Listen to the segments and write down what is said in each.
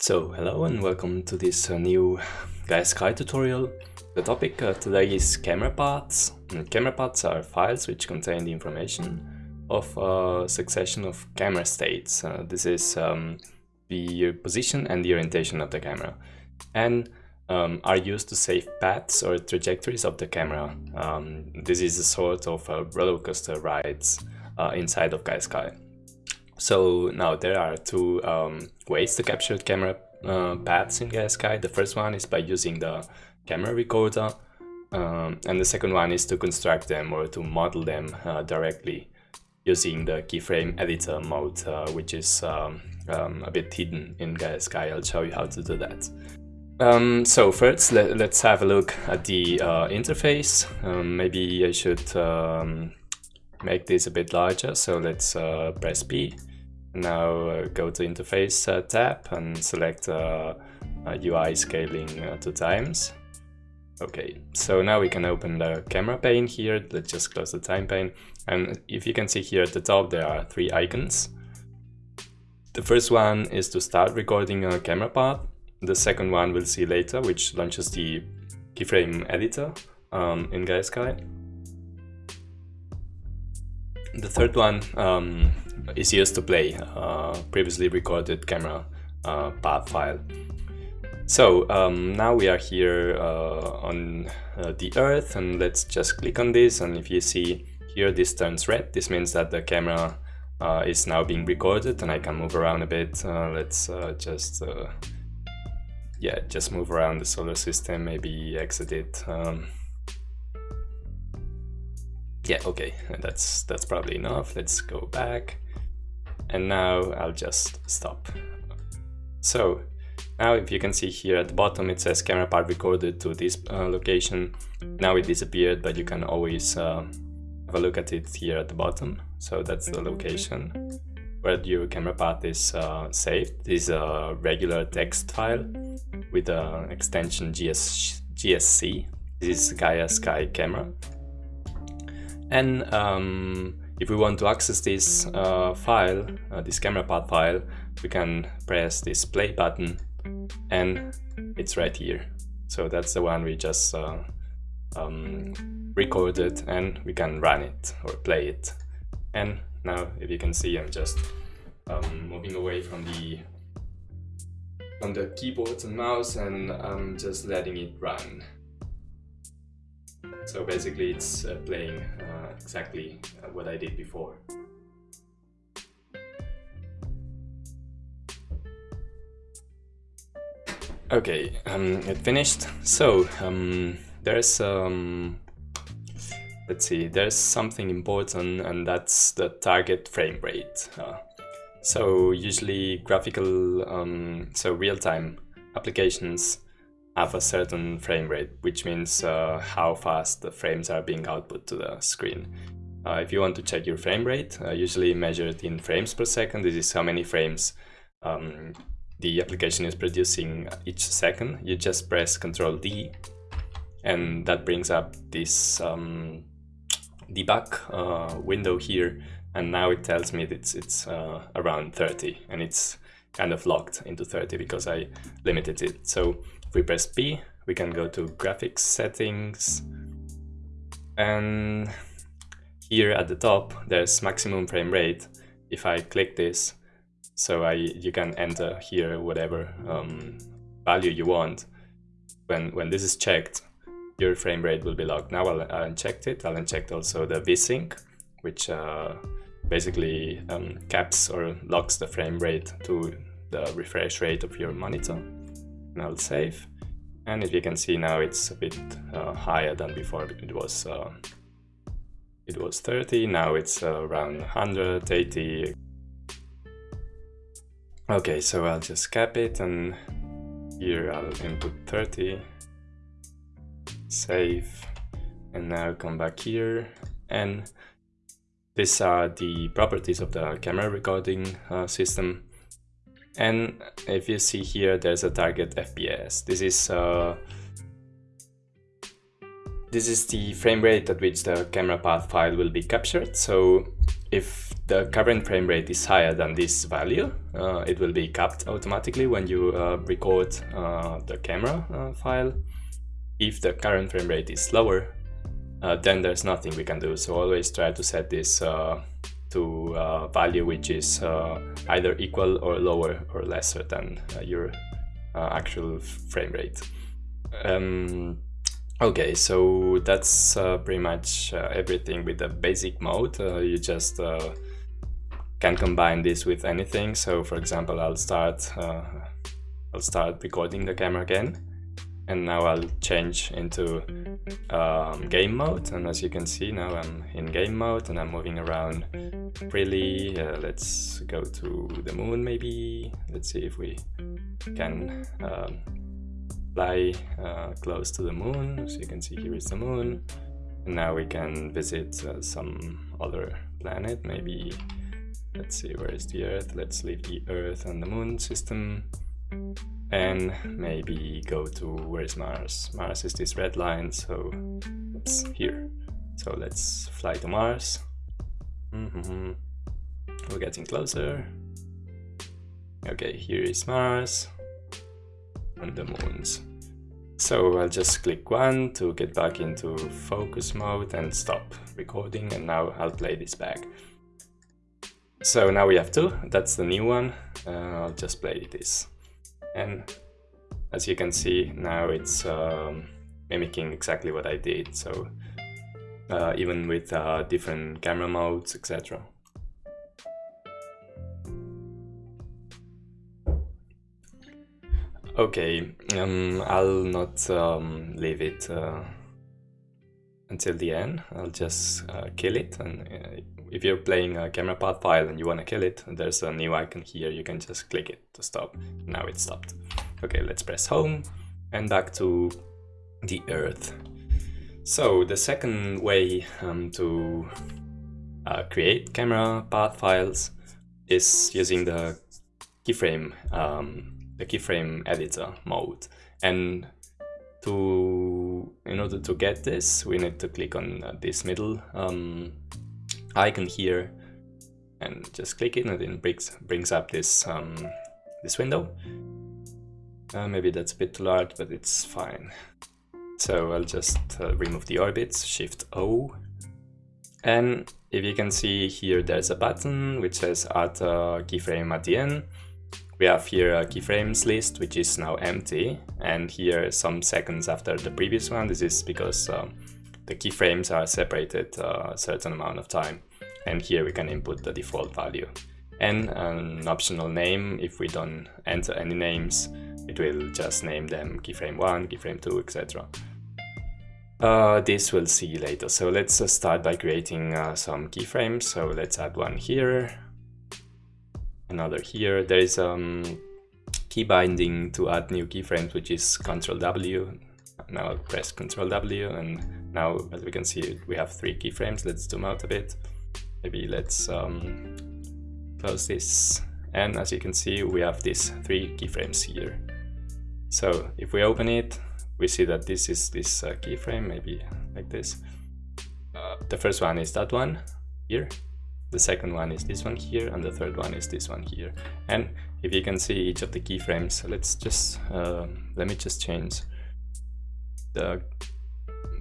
So hello and welcome to this uh, new Gaia Sky tutorial. The topic uh, today is camera paths. And camera paths are files which contain the information of a succession of camera states. Uh, this is um, the position and the orientation of the camera and um, are used to save paths or trajectories of the camera. Um, this is a sort of a roller coaster rides uh, inside of Gaia Sky. So now there are two um, ways to capture camera uh, paths in Sky. The first one is by using the camera recorder um, and the second one is to construct them or to model them uh, directly using the keyframe editor mode, uh, which is um, um, a bit hidden in Gaia Sky. I'll show you how to do that. Um, so first, let, us have a look at the uh, interface. Um, maybe I should um, make this a bit larger, so let's uh, press P. Now uh, go to interface uh, tab and select UI uh, scaling two times. Okay, so now we can open the camera pane here. Let's just close the time pane. And if you can see here at the top, there are three icons. The first one is to start recording a camera path. The second one we'll see later, which launches the keyframe editor um, in Gaia Sky. The third one um, is used to play uh, previously recorded camera uh, path file. So um, now we are here uh, on uh, the Earth and let's just click on this and if you see here this turns red, this means that the camera uh, is now being recorded and I can move around a bit. Uh, let's just yeah, just move around the solar system, maybe exit it. Um, yeah, okay, that's that's probably enough. Let's go back. And now I'll just stop. So now if you can see here at the bottom it says camera path recorded to this uh, location. Now it disappeared, but you can always uh, have a look at it here at the bottom. So that's the location where your camera path is uh, saved. This is a regular text file with an extension GS GSC. This is Gaia Sky Camera. And um, if we want to access this uh, file, uh, this camera path file, we can press this play button and it's right here. So that's the one we just uh, um, recorded and we can run it or play it. And now if you can see I'm just um, moving away from the on the keyboard and mouse and I'm just letting it run. So basically it's uh, playing uh, exactly uh, what I did before. Okay, um, it finished. So, um, there's, um, let's see, there's something important and that's the target frame rate. Uh, so usually graphical, um, so real-time applications have a certain frame rate, which means uh, how fast the frames are being output to the screen. Uh, if you want to check your frame rate, uh, usually measured in frames per second, this is how many frames um, the application is producing each second. You just press Ctrl D and that brings up this um, debug uh, window here and now it tells me that it's, it's uh, around 30 and it's kind of locked into 30 because I limited it. So if we press P, we can go to graphics settings and here at the top there's maximum frame rate. If I click this, so I you can enter here whatever um, value you want. When when this is checked, your frame rate will be locked. Now I'll, I'll uncheck it. I'll uncheck also the VSync, which uh, basically um, caps or locks the frame rate to the refresh rate of your monitor and I'll save. And as you can see now it's a bit uh, higher than before, it was uh, it was 30, now it's uh, around 180. Okay, so I'll just cap it and here I'll input 30, save, and now come back here and these are the properties of the camera recording uh, system and if you see here, there's a target FPS. This is uh, this is the frame rate at which the camera path file will be captured. So if the current frame rate is higher than this value, uh, it will be capped automatically when you uh, record uh, the camera uh, file. If the current frame rate is lower, uh, then there's nothing we can do. So always try to set this uh, to a value which is either equal or lower or lesser than your actual frame rate. Um, Okay, so that's uh, pretty much uh, everything with the basic mode. Uh, you just uh, can combine this with anything. So for example, I'll start uh, I'll start recording the camera again, and now I'll change into um, game mode. And as you can see, now I'm in game mode and I'm moving around freely. Uh, let's go to the moon maybe. Let's see if we can. Um, fly uh, close to the moon. So you can see here is the moon. And now we can visit uh, some other planet. Maybe, let's see, where is the Earth? Let's leave the Earth and the moon system. And maybe go to, where is Mars? Mars is this red line, so, oops, here. So let's fly to Mars. Mm -hmm. We're getting closer. Okay, here is Mars and the moons. So I'll just click one to get back into focus mode and stop recording and now I'll play this back. So now we have two, that's the new one, uh, I'll just play this. And as you can see now it's um, mimicking exactly what I did, so uh, even with uh, different camera modes, etc. Okay, um, I'll not um, leave it uh, until the end. I'll just uh, kill it. And uh, if you're playing a camera path file and you want to kill it, there's a new icon here. You can just click it to stop. Now it's stopped. Okay, let's press home and back to the Earth. So the second way um, to uh, create camera path files is using the keyframe um, the keyframe editor mode. And to in order to get this, we need to click on this middle um, icon here and just click it and it brings, brings up this, um, this window. Uh, maybe that's a bit too large, but it's fine. So I'll just uh, remove the orbits, Shift O. And if you can see here, there's a button which says add a keyframe at the end. We have here a keyframes list, which is now empty, and here some seconds after the previous one. This is because um, the keyframes are separated uh, a certain amount of time, and here we can input the default value. And an optional name, if we don't enter any names, it will just name them keyframe 1, keyframe 2, etc. Uh, this we'll see later. So let's uh, start by creating uh, some keyframes. So let's add one here another here. There is um, key binding to add new keyframes, which is Control W. Now press Control W, and now as we can see, we have three keyframes. Let's zoom out a bit. Maybe let's um, close this. And as you can see, we have these three keyframes here. So if we open it, we see that this is this uh, keyframe, maybe like this. Uh, the first one is that one here, the second one is this one here and the third one is this one here and if you can see each of the keyframes let's just uh, let me just change the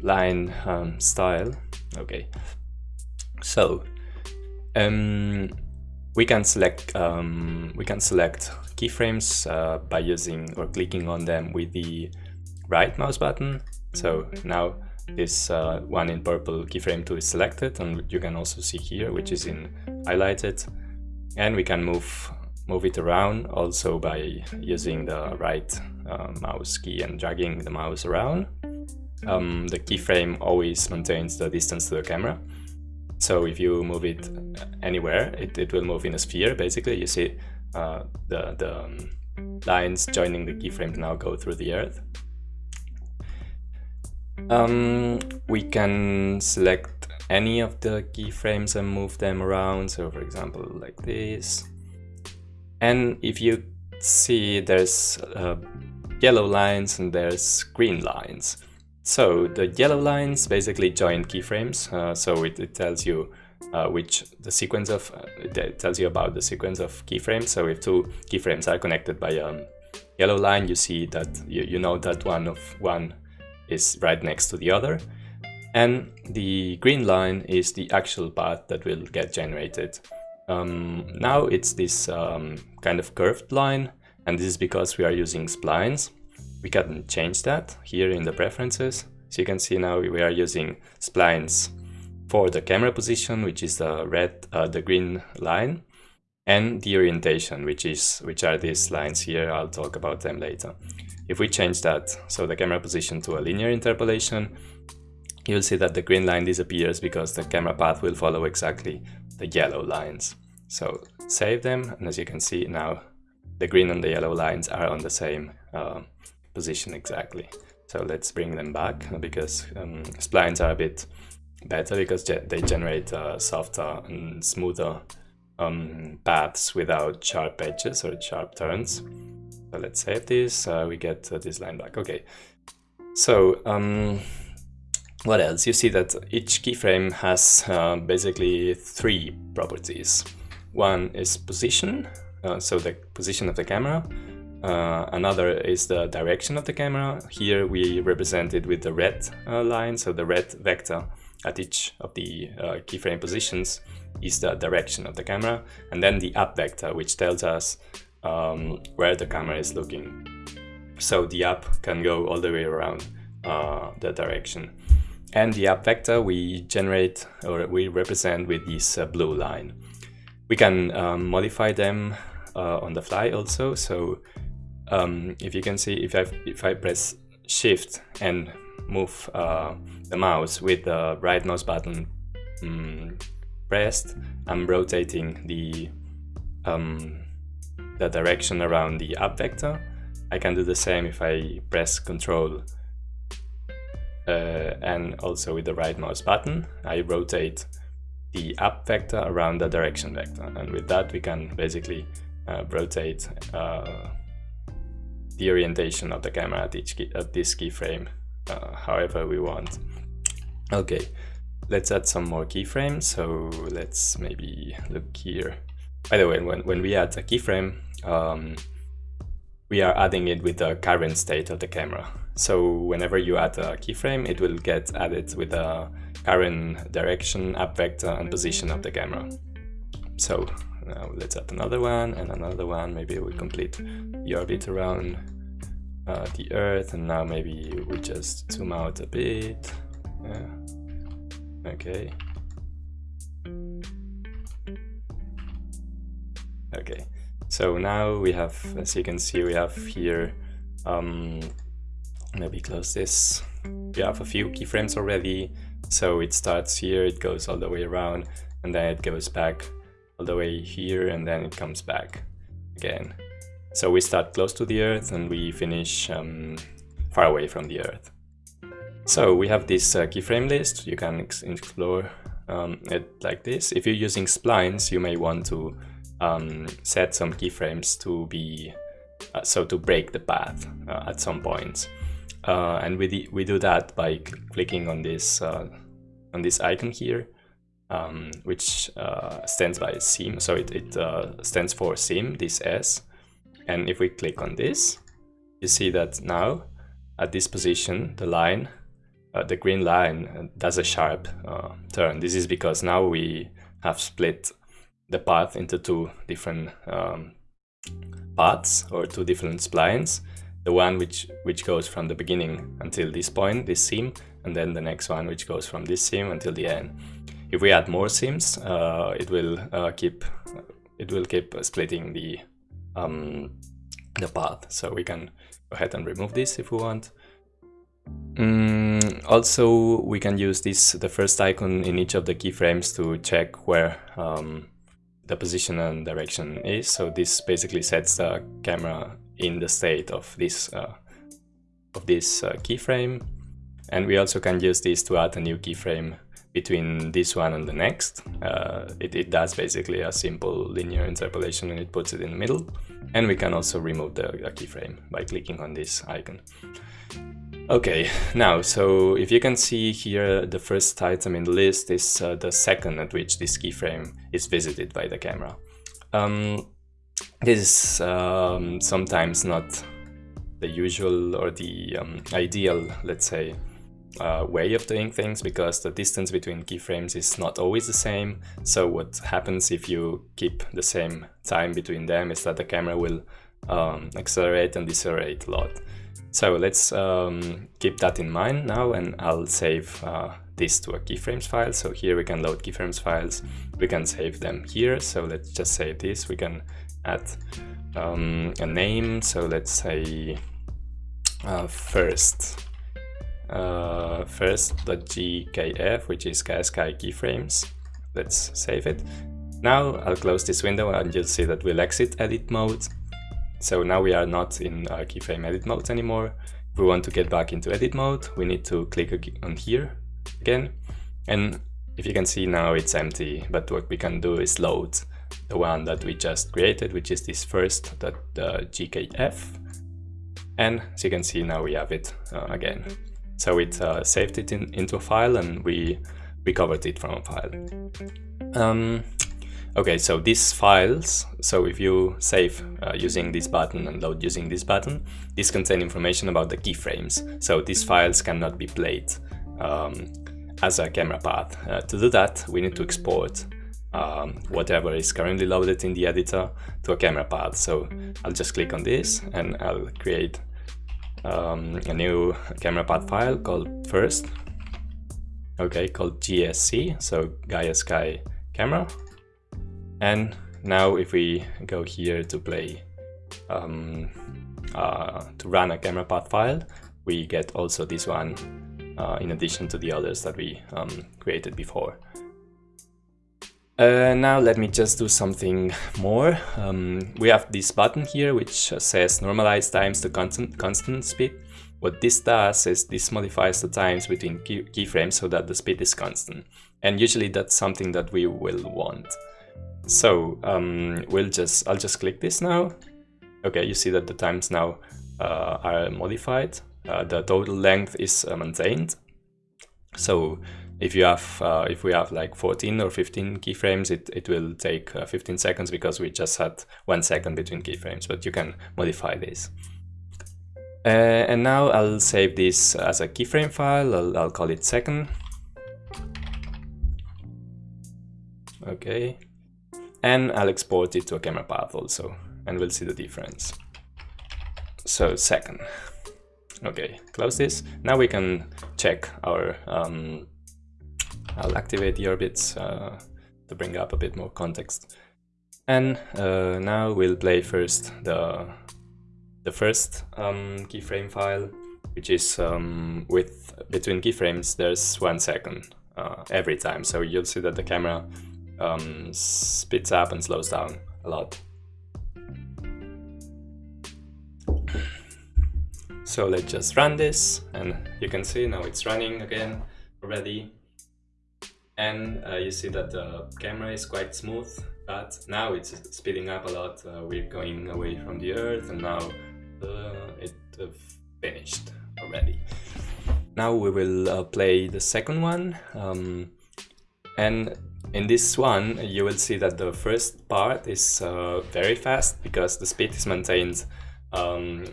line um, style. Okay. So um, we can select um, we can select keyframes uh, by using or clicking on them with the right mouse button. So now this uh, one in purple keyframe 2 is selected and you can also see here which is in highlighted. And we can move move it around also by using the right uh, mouse key and dragging the mouse around. Um, the keyframe always maintains the distance to the camera so if you move it anywhere it, it will move in a sphere basically you see uh, the, the um, lines joining the keyframe now go through the earth um, we can select any of the keyframes and move them around. So for example, like this. And if you see there's uh, yellow lines and there's green lines. So the yellow lines basically join keyframes. Uh, so it, it, tells you uh, which the sequence of uh, it tells you about the sequence of keyframes. So if two keyframes are connected by a yellow line, you see that you, you know that one of one is right next to the other. And the green line is the actual path that will get generated. Um, now it's this um, kind of curved line, and this is because we are using splines. We can change that here in the preferences. So you can see now we are using splines for the camera position, which is the red, uh, the green line, and the orientation, which is which are these lines here. I'll talk about them later. If we change that, so the camera position to a linear interpolation, you'll see that the green line disappears because the camera path will follow exactly the yellow lines. So save them, and as you can see now, the green and the yellow lines are on the same uh, position exactly. So let's bring them back because um, splines are a bit better because they generate uh, softer and smoother um, paths without sharp edges or sharp turns. So let's save this, uh, we get uh, this line back. Okay, so um, what else? You see that each keyframe has uh, basically three properties. One is position, uh, so the position of the camera. Uh, another is the direction of the camera. Here we represent it with the red uh, line, so the red vector at each of the uh, keyframe positions is the direction of the camera. And then the up vector, which tells us um, where the camera is looking. So the up can go all the way around uh, the direction. And the up vector we generate or we represent with this uh, blue line. We can um, modify them uh, on the fly also. So um, if you can see, if I, if I press shift and move uh, the mouse with the right mouse button um, pressed, I'm rotating the, um, the direction around the up vector. I can do the same if I press control uh, and also with the right mouse button, I rotate the up vector around the direction vector. And with that, we can basically uh, rotate uh, the orientation of the camera at, each key, at this keyframe uh, however we want. Okay, let's add some more keyframes. So let's maybe look here. By the way, when, when we add a keyframe, um, we are adding it with the current state of the camera. So whenever you add a keyframe, it will get added with the current direction, up vector and position of the camera. So now let's add another one and another one. Maybe we complete the orbit around uh, the Earth and now maybe we just zoom out a bit. Yeah. Okay. Okay, so now we have, as you can see, we have here, um, maybe close this. We have a few keyframes already, so it starts here, it goes all the way around, and then it goes back all the way here, and then it comes back again. So we start close to the Earth and we finish um, far away from the Earth. So we have this uh, keyframe list, you can explore um, it like this. If you're using splines, you may want to um, set some keyframes to be, uh, so to break the path uh, at some points. Uh, and we, we do that by cl clicking on this, uh, on this icon here, um, which uh, stands by seam. So it, it stands for seam, this S. And if we click on this, you see that now at this position, the line, uh, the green line does a sharp uh, turn. This is because now we have split the path into two different um, paths or two different splines. The one which, which goes from the beginning until this point, this seam, and then the next one which goes from this seam until the end. If we add more seams, uh, it will uh, keep it will keep splitting the um, the path. So we can go ahead and remove this if we want. Mm, also, we can use this the first icon in each of the keyframes to check where um, the position and direction is. So this basically sets the camera in the state of this uh, of this uh, keyframe. And we also can use this to add a new keyframe between this one and the next. Uh, it, it does basically a simple linear interpolation and it puts it in the middle. And we can also remove the, the keyframe by clicking on this icon. Okay, now, so if you can see here, the first item in the list is uh, the second at which this keyframe is visited by the camera. Um, this is um, sometimes not the usual or the um, ideal, let's say, uh, way of doing things because the distance between keyframes is not always the same. So what happens if you keep the same time between them is that the camera will um, accelerate and decelerate a lot. So let's um, keep that in mind now and I'll save uh, this to a keyframes file. So here we can load keyframes files. We can save them here. So let's just save this. We can add um, a name. So let's say uh, first uh, first.gkf, which is Gaia Sky keyframes. Let's save it. Now I'll close this window and you'll see that we'll exit edit mode. So now we are not in uh, keyframe edit mode anymore. If we want to get back into edit mode, we need to click on here again. And if you can see now it's empty, but what we can do is load the one that we just created, which is this first that uh, GKF. And as you can see now we have it uh, again. So it uh, saved it in, into a file and we recovered it from a file. Um, okay, so these files, so if you save uh, using this button and load using this button, these contain information about the keyframes. So these files cannot be played um, as a camera path. Uh, to do that, we need to export um, whatever is currently loaded in the editor to a camera path. So I'll just click on this and I'll create um, a new camera path file called first, okay, called GSC, so Gaia Sky Camera. And now if we go here to play, um, uh, to run a camera path file, we get also this one uh, in addition to the others that we um, created before. Uh, now let me just do something more. Um, we have this button here which says normalize times to constant, constant speed. What this does is this modifies the times between key, keyframes so that the speed is constant. And usually that's something that we will want. So um, we'll just I'll just click this now. Okay, you see that the times now uh, are modified. Uh, the total length is uh, maintained. So if you have uh, if we have like 14 or 15 keyframes it, it will take uh, 15 seconds because we just had one second between keyframes but you can modify this. Uh, and now I'll save this as a keyframe file. I'll, I'll call it second. Okay. And I'll export it to a camera path also and we'll see the difference. So second. Okay close this. Now we can check our um, I'll activate the orbits uh, to bring up a bit more context. And uh, now we'll play first the the first um, keyframe file, which is um, with between keyframes there's one second uh, every time. So you'll see that the camera um, speeds up and slows down a lot. So let's just run this and you can see now it's running again already and uh, you see that the camera is quite smooth but now it's speeding up a lot. Uh, we're going away from the earth and now uh, it uh, finished already. Now we will uh, play the second one um, and in this one you will see that the first part is uh, very fast because the speed is maintained um,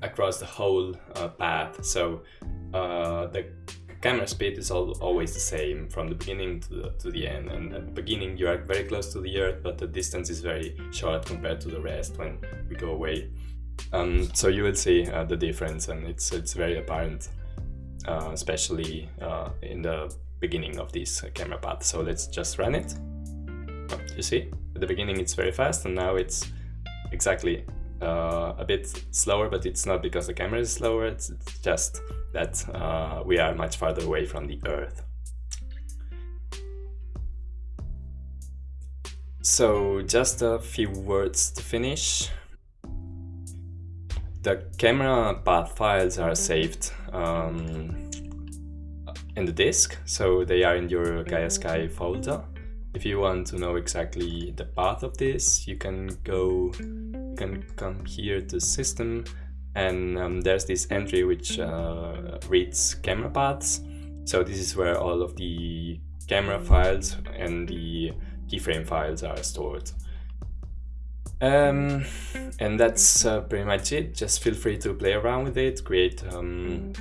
across the whole path. So the camera speed is always the same from the beginning to the, to the end. And at the beginning you are very close to the earth but the distance is very short compared to the rest when we go away. Um, so you will see uh, the difference and it's it's very apparent uh, especially uh, in the beginning of this camera path. So let's just run it. You see? At the beginning it's very fast and now it's exactly uh, a bit slower, but it's not because the camera is slower, it's, it's just that uh, we are much farther away from the Earth. So just a few words to finish. The camera path files are saved um, in the disk, so they are in your Gaia Sky folder. If you want to know exactly the path of this, you can go, can come here to system and um, there's this entry which uh, reads camera paths. So this is where all of the camera files and the keyframe files are stored. Um, and that's uh, pretty much it. Just feel free to play around with it, create um,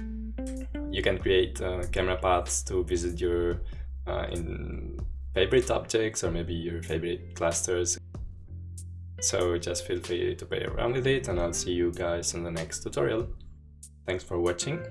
you can create uh, camera paths to visit your uh, in favorite objects or maybe your favorite clusters. So just feel free to play around with it and I'll see you guys in the next tutorial. Thanks for watching.